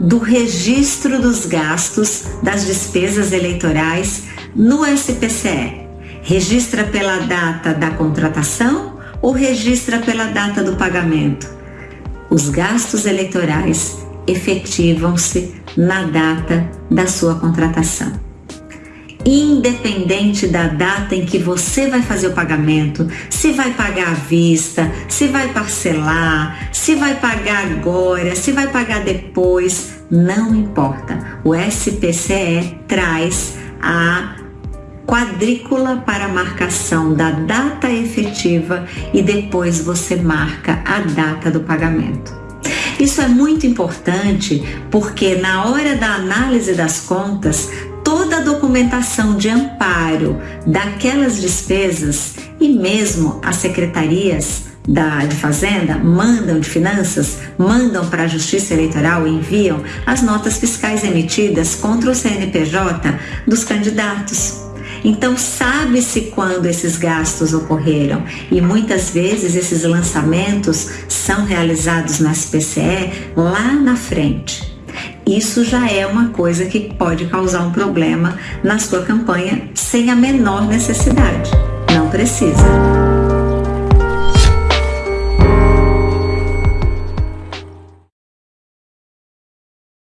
do registro dos gastos das despesas eleitorais no SPCE. Registra pela data da contratação ou registra pela data do pagamento? Os gastos eleitorais efetivam-se na data da sua contratação. Independente da data em que você vai fazer o pagamento, se vai pagar à vista, se vai parcelar, se vai pagar agora, se vai pagar depois, não importa. O SPCE traz a quadrícula para marcação da data efetiva e depois você marca a data do pagamento. Isso é muito importante porque na hora da análise das contas, toda a documentação de amparo daquelas despesas e mesmo as secretarias da, de Fazenda mandam de Finanças, mandam para a Justiça Eleitoral e enviam as notas fiscais emitidas contra o CNPJ dos candidatos. Então, sabe-se quando esses gastos ocorreram e muitas vezes esses lançamentos são realizados na SPCE lá na frente. Isso já é uma coisa que pode causar um problema na sua campanha sem a menor necessidade. Não precisa.